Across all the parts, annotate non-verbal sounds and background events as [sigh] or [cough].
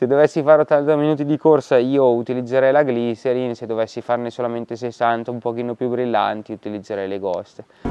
Se dovessi fare 80 minuti di corsa io utilizzerei la glycerin, se dovessi farne solamente 60 un pochino più brillanti utilizzerei le ghost.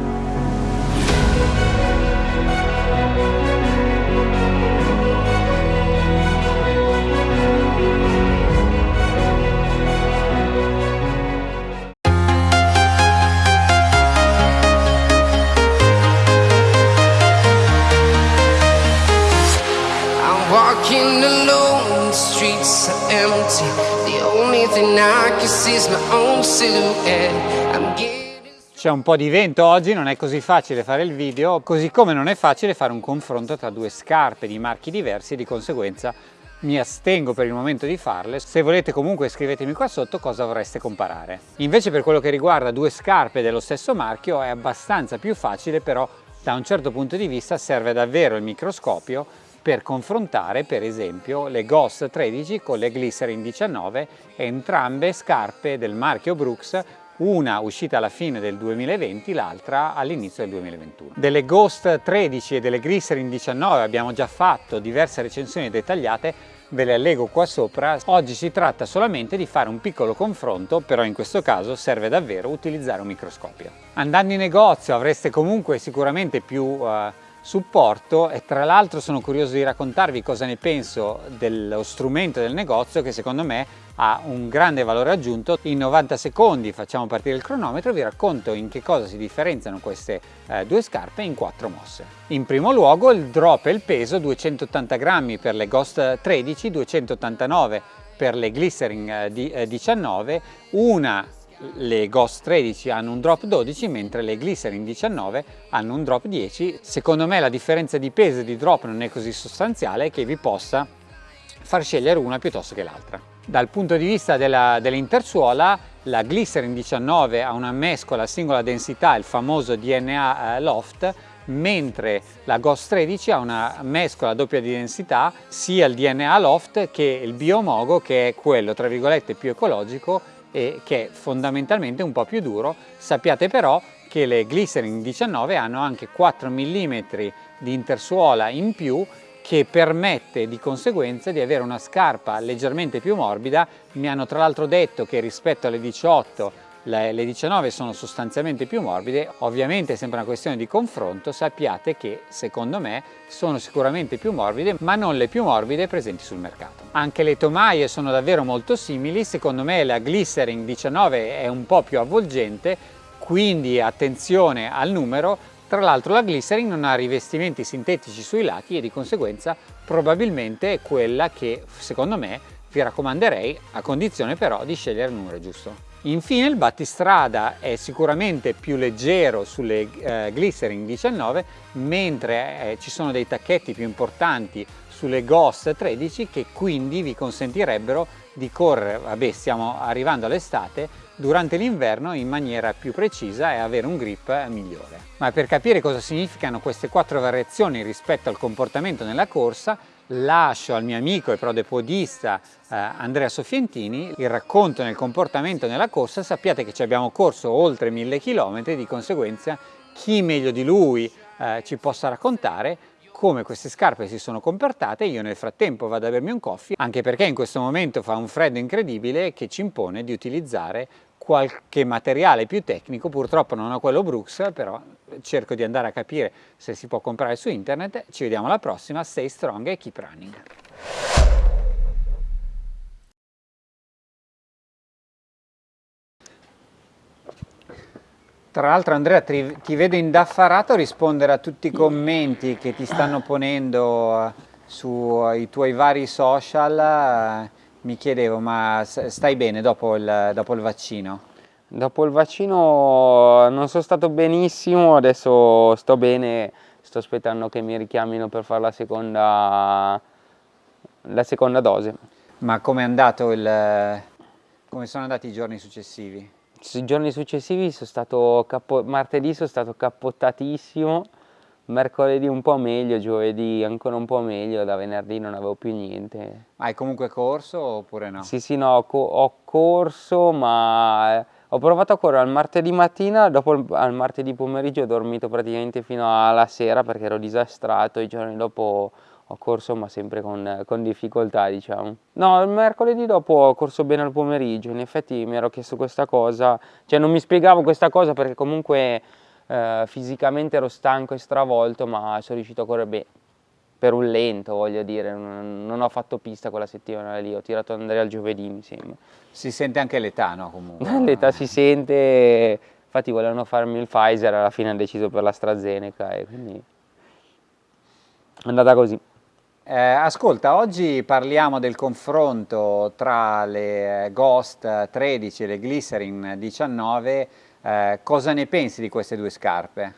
C'è un po' di vento oggi, non è così facile fare il video, così come non è facile fare un confronto tra due scarpe di marchi diversi e di conseguenza mi astengo per il momento di farle. Se volete comunque scrivetemi qua sotto cosa vorreste comparare. Invece per quello che riguarda due scarpe dello stesso marchio è abbastanza più facile però da un certo punto di vista serve davvero il microscopio per confrontare per esempio le Ghost 13 con le Glycerin 19, entrambe scarpe del marchio Brooks una uscita alla fine del 2020, l'altra all'inizio del 2021. Delle Ghost 13 e delle Glycerin 19 abbiamo già fatto diverse recensioni dettagliate, ve le allego qua sopra. Oggi si tratta solamente di fare un piccolo confronto, però in questo caso serve davvero utilizzare un microscopio. Andando in negozio avreste comunque sicuramente più uh, supporto e tra l'altro sono curioso di raccontarvi cosa ne penso dello strumento del negozio che secondo me ha un grande valore aggiunto. In 90 secondi facciamo partire il cronometro vi racconto in che cosa si differenziano queste eh, due scarpe in quattro mosse. In primo luogo il drop e il peso 280 grammi per le Ghost 13, 289 per le Glycerin eh, 19, eh, una le Ghost 13 hanno un drop 12 mentre le Glycerin 19 hanno un drop 10 secondo me la differenza di peso e di drop non è così sostanziale che vi possa far scegliere una piuttosto che l'altra. Dal punto di vista dell'intersuola la Glycerin 19 ha una mescola singola densità il famoso DNA eh, Loft mentre la Ghost 13 ha una mescola doppia di densità sia il DNA Loft che il Biomogo che è quello tra virgolette più ecologico e che è fondamentalmente un po' più duro. Sappiate però che le Glycerin 19 hanno anche 4 mm di intersuola in più che permette di conseguenza di avere una scarpa leggermente più morbida. Mi hanno tra l'altro detto che rispetto alle 18 le, 19 sono sostanzialmente più morbide, ovviamente è sempre una questione di confronto, sappiate che secondo me sono sicuramente più morbide, ma non le più morbide presenti sul mercato. Anche le tomaie sono davvero molto simili, secondo me la Glycerin 19 è un po' più avvolgente, quindi attenzione al numero, tra l'altro la Glycerin non ha rivestimenti sintetici sui lati e di conseguenza probabilmente è quella che secondo me vi raccomanderei a condizione però di scegliere il numero giusto. Infine il battistrada è sicuramente più leggero sulle eh, Glycerin 19 mentre eh, ci sono dei tacchetti più importanti sulle Ghost 13 che quindi vi consentirebbero di correre, vabbè stiamo arrivando all'estate, durante l'inverno in maniera più precisa e avere un grip migliore. Ma per capire cosa significano queste quattro variazioni rispetto al comportamento nella corsa lascio al mio amico e prodepodista eh, Andrea Sofientini il racconto nel comportamento nella corsa, sappiate che ci abbiamo corso oltre mille chilometri, di conseguenza chi meglio di lui eh, ci possa raccontare come queste scarpe si sono comportate, io nel frattempo vado a bermi un coffee, anche perché in questo momento fa un freddo incredibile che ci impone di utilizzare qualche materiale più tecnico, purtroppo non ho quello Brooks, però cerco di andare a capire se si può comprare su internet. Ci vediamo alla prossima, stay strong e keep running. Tra l'altro Andrea ti, ti, vedo indaffarato a rispondere a tutti i commenti che ti stanno ponendo eh, sui tuoi vari social mi chiedevo, ma stai bene dopo il, dopo il vaccino? Dopo il vaccino non sono stato benissimo, adesso sto bene, sto aspettando che mi richiamino per fare la seconda, la seconda dose. Ma come è andato il... come sono andati i giorni successivi? I giorni successivi sono stato, martedì sono stato cappottatissimo, mercoledì un po' meglio, giovedì ancora un po' meglio, da venerdì non avevo più niente. Ma hai comunque corso oppure no? Sì, sì, no, ho, co ho corso, ma eh, ho provato a correre al martedì mattina, dopo il, al martedì pomeriggio ho dormito praticamente fino alla sera perché ero disastrato, i giorni dopo ho corso ma sempre con, con, difficoltà diciamo. No, il mercoledì dopo ho corso bene al pomeriggio, in effetti mi ero chiesto questa cosa, cioè non mi spiegavo questa cosa perché comunque eh, fisicamente ero stanco e stravolto ma sono riuscito a correre bene, per un lento voglio dire, non, non, ho fatto pista quella settimana lì, ho tirato ad andare al giovedì mi sembra. Si sente anche l'età no comunque? [laughs] l'età si sente, infatti volevano farmi il Pfizer, alla fine hanno deciso per l'AstraZeneca e quindi è andata così. Eh, ascolta, oggi parliamo del confronto tra le Ghost 13 e le Glycerin 19, eh, cosa ne pensi di queste due scarpe?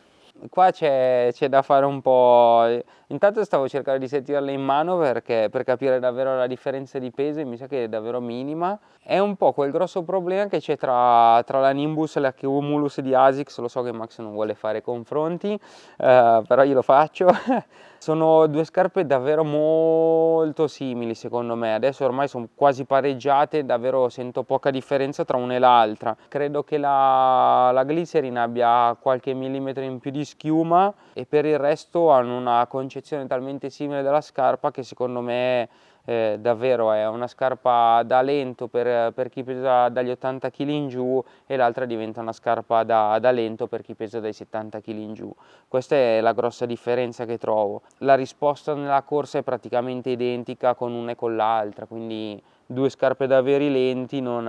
Qua c'è da fare un po', intanto stavo cercando di sentirle in mano perché, per capire davvero la differenza di peso mi sa che è davvero minima. È un po' quel grosso problema che c'è tra, tra, la Nimbus e la Cumulus di ASICS, lo so che Max non vuole fare confronti, eh, però io lo faccio. [laughs] Sono due scarpe davvero molto simili secondo me, adesso ormai sono quasi pareggiate, davvero sento poca differenza tra una e l'altra. Credo che la, la Glycerin abbia qualche millimetro in più di schiuma e per il resto hanno una concezione talmente simile della scarpa che secondo me eh, davvero è una scarpa da lento per, per, chi pesa dagli 80 kg in giù e l'altra diventa una scarpa da, da, lento per chi pesa dai 70 kg in giù. Questa è la grossa differenza che trovo. La risposta nella corsa è praticamente identica con una e con l'altra, quindi due scarpe da veri lenti non,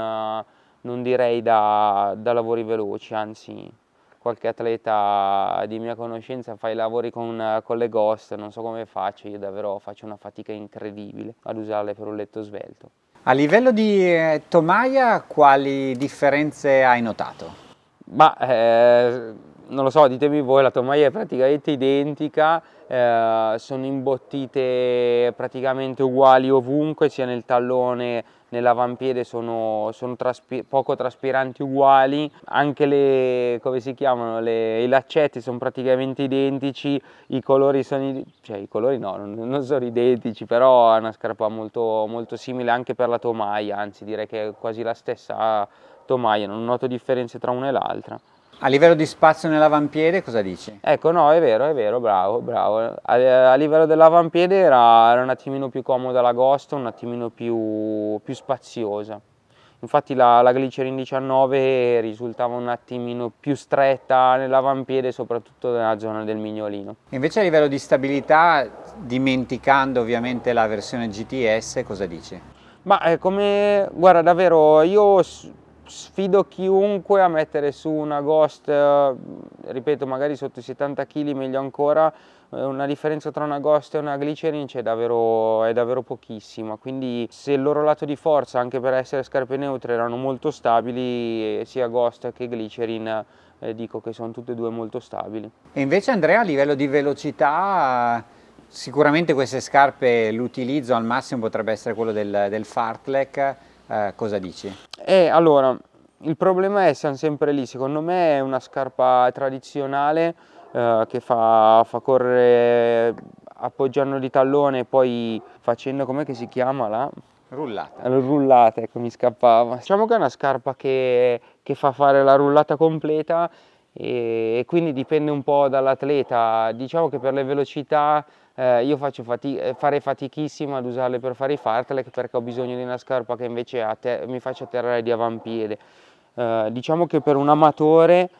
non direi da, da lavori veloci, anzi qualche atleta di mia conoscenza fa i lavori con, con, le ghost, non so come faccio, io davvero faccio una fatica incredibile ad usarle per un letto svelto. A livello di eh, tomaia quali differenze hai notato? Ma eh, non lo so, ditemi voi, la tomaia è praticamente identica, eh, sono imbottite praticamente uguali ovunque, sia nel tallone nell'avampiede sono, sono traspi poco traspiranti uguali, anche le, come si chiamano, le, i laccetti sono praticamente identici, i colori sono, cioè i colori no, non, non sono identici, però è una scarpa molto, molto simile anche per la tomaia, anzi direi che è quasi la stessa tomaia, non noto differenze tra una e l'altra. A livello di spazio nell'avampiede cosa dici? Ecco, no, è vero, è vero, bravo, bravo. A, a livello dell'avampiede era, era, un attimino più comoda la Ghost, un attimino più, più spaziosa. Infatti la, la Glycerin 19 risultava un attimino più stretta nell'avampiede, soprattutto nella zona del mignolino. Invece a livello di stabilità, dimenticando ovviamente la versione GTS, cosa dici? Ma eh, come, guarda davvero, io sfido chiunque a mettere su una Ghost, eh, ripeto magari sotto i 70 kg meglio ancora, eh, una differenza tra una Ghost e una Glycerin è davvero, è davvero pochissima, quindi se il loro lato di forza anche per essere scarpe neutre erano molto stabili, eh, sia Ghost che Glycerin dico che sono tutte e due molto stabili. E invece Andrea a livello di velocità sicuramente queste scarpe l'utilizzo al massimo potrebbe essere quello del, del fartlek, eh, cosa dici? Eh, allora, il problema è, siamo sempre lì, secondo me è una scarpa tradizionale eh, che fa, fa, correre appoggiando di tallone e poi facendo, com'è che si chiama là? Rullata. Rullata, ecco mi scappava. Diciamo che è una scarpa che, che fa fare la rullata completa e, e quindi dipende un po' dall'atleta. Diciamo che per le velocità eh, io faccio fati eh, farei fatichissimo ad usarle per fare i fartlek perché ho bisogno di una scarpa che invece mi faccia atterrare di avampiede. Eh, diciamo che per un amatore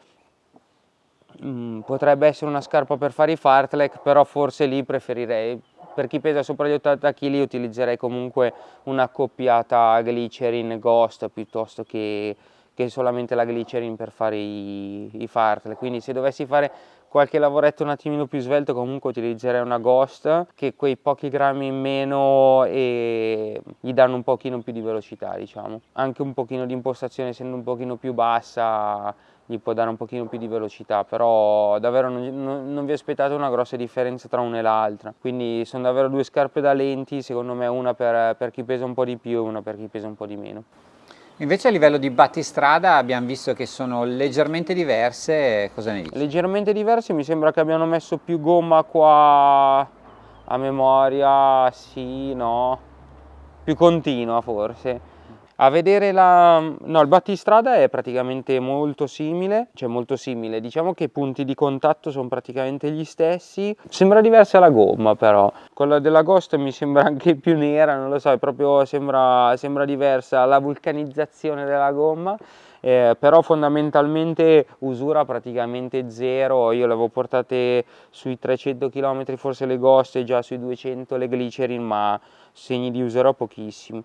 mh, mm, potrebbe essere una scarpa per fare i fartlek, però forse lì preferirei, per chi pesa sopra gli 80 kg utilizzerei comunque una accoppiata glycerin ghost piuttosto che, che solamente la glycerin per fare i, i fartlek, quindi se dovessi fare qualche lavoretto un attimino più svelto comunque utilizzerei una Ghost che quei pochi grammi in meno e gli danno un pochino più di velocità diciamo. Anche un pochino di impostazione essendo un pochino più bassa gli può dare un pochino più di velocità però davvero non, non, non vi aspettate una grossa differenza tra una e l'altra. Quindi sono davvero due scarpe da lenti secondo me una per, per chi pesa un po' di più e una per chi pesa un po' di meno Invece a livello di battistrada abbiamo visto che sono leggermente diverse, cosa ne dici? Leggermente diverse, mi sembra che abbiano messo più gomma qua a memoria, sì, no, più continua forse. A vedere la... no, il battistrada è praticamente molto simile, cioè molto simile, diciamo che i punti di contatto sono praticamente gli stessi, sembra diversa la gomma però, quella della Ghost mi sembra anche più nera, non lo so, proprio sembra, sembra diversa la vulcanizzazione della gomma, eh, però fondamentalmente usura praticamente zero, io le avevo portate sui 300 km forse le Ghost e già sui 200 le Glycerin, ma segni di userò pochissimi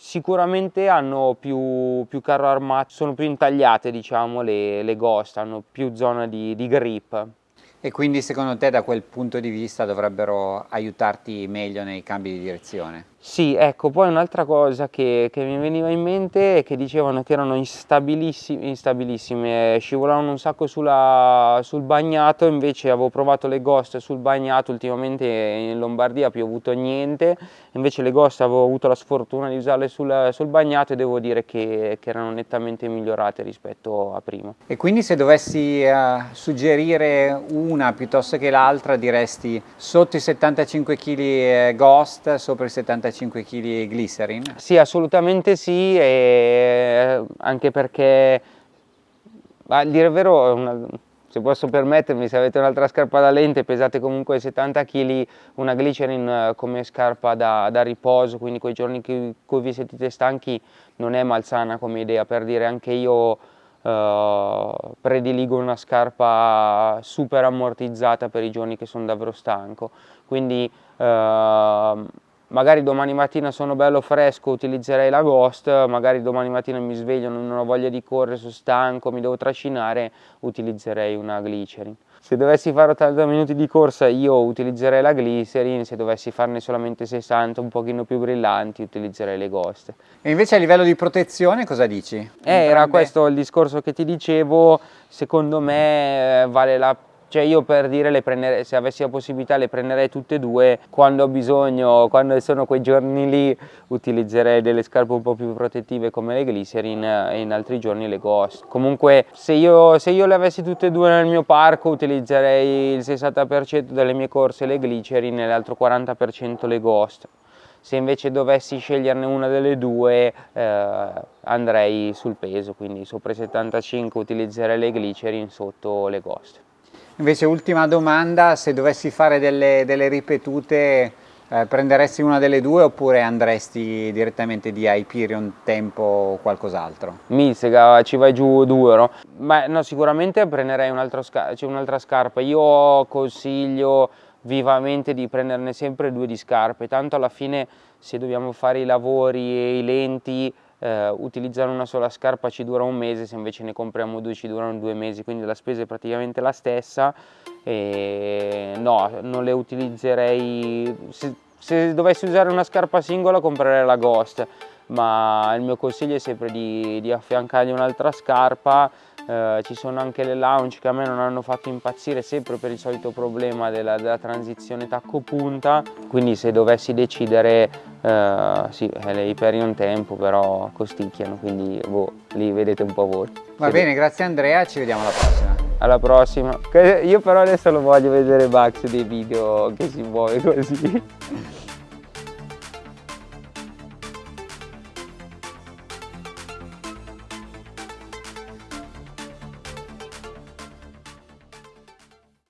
sicuramente hanno più, più, carro armato, sono più intagliate diciamo le, le ghost, hanno più zona di, di grip. E quindi secondo te da quel punto di vista dovrebbero aiutarti meglio nei cambi di direzione? Sì, ecco, poi un'altra cosa che, che, mi veniva in mente è che dicevano che erano instabilissime, instabilissime scivolavano un sacco sulla, sul bagnato, invece avevo provato le Ghost sul bagnato, ultimamente in Lombardia ha piovuto niente, invece le Ghost avevo avuto la sfortuna di usarle sul, sul bagnato e devo dire che, che, erano nettamente migliorate rispetto a prima. E quindi se dovessi uh, suggerire una piuttosto che l'altra diresti sotto i 75 kg Ghost, sopra i 75 35 kg glycerin? Sì, assolutamente sì, anche perché, a dire il vero, una, se posso permettermi, se avete un'altra scarpa da lente, pesate comunque 70 kg, una glycerin eh, come scarpa da, da riposo, quindi quei giorni in cui vi sentite stanchi non è malsana come idea, per dire anche io Uh, prediligo una scarpa super ammortizzata per i giorni che sono davvero stanco quindi uh, magari domani mattina sono bello fresco, utilizzerei la Ghost, magari domani mattina mi sveglio, non ho voglia di correre, sono stanco, mi devo trascinare, utilizzerei una Glycerin. Se dovessi fare 80 minuti di corsa io utilizzerei la Glycerin, se dovessi farne solamente 60 un pochino più brillanti utilizzerei le Ghost. E invece a livello di protezione cosa dici? Eh, era questo il discorso che ti dicevo, secondo me eh, vale la pena cioè io per dire prendere, se avessi la possibilità le prenderei tutte e due, quando ho bisogno, quando sono quei giorni lì utilizzerei delle scarpe un po' più protettive come le Glycerin e in altri giorni le Ghost. Comunque se io, se io le avessi tutte e due nel mio parco utilizzerei il 60% delle mie corse le Glycerin e l'altro 40% le Ghost se invece dovessi sceglierne una delle due eh, andrei sul peso, quindi sopra i 75 utilizzerei le Glycerin, sotto le Ghost. Invece ultima domanda, se dovessi fare delle, delle ripetute eh, prenderesti una delle due oppure andresti direttamente di Hyperion Tempo o qualcos'altro? Mizzica, ci vai giù due, no? Ma no, sicuramente prenderei un'altra scar un scarpa. Io consiglio vivamente di prenderne sempre due di scarpe, tanto alla fine se dobbiamo fare i lavori e i lenti eh, utilizzare una sola scarpa ci dura un mese, se invece ne compriamo due ci durano due mesi, quindi la spesa è praticamente la stessa. E no, non le utilizzerei, se, se dovessi usare una scarpa singola comprerei la Ghost, ma il mio consiglio è sempre di, di affiancargli un'altra scarpa. Eh, ci sono anche le launch che a me non hanno fatto impazzire sempre per il solito problema della, della transizione tacco-punta. Quindi se dovessi decidere eh, sì, eh, le Hyperion Tempo però costicchiano quindi boh, li vedete un po' voi. Va sì. bene grazie Andrea ci vediamo alla prossima. Alla prossima. Io però adesso lo voglio vedere Max dei video che si muove così